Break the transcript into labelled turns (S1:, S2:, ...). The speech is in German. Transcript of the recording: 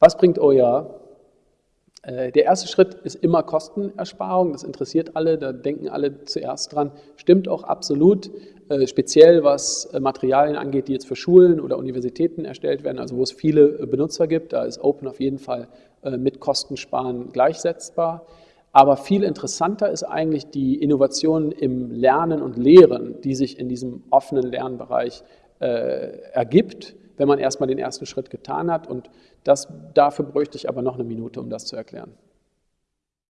S1: Was bringt OER? Äh, der erste Schritt ist immer Kostenersparung, das interessiert alle, da denken alle zuerst dran. Stimmt auch absolut, äh, speziell was äh, Materialien angeht, die jetzt für Schulen oder Universitäten erstellt werden, also wo es viele Benutzer gibt, da ist Open auf jeden Fall mit Kostensparen gleichsetzbar. Aber viel interessanter ist eigentlich die Innovation im Lernen und Lehren, die sich in diesem offenen Lernbereich ergibt, wenn man erstmal den ersten Schritt getan hat. Und das, dafür bräuchte ich aber noch eine Minute, um das zu erklären.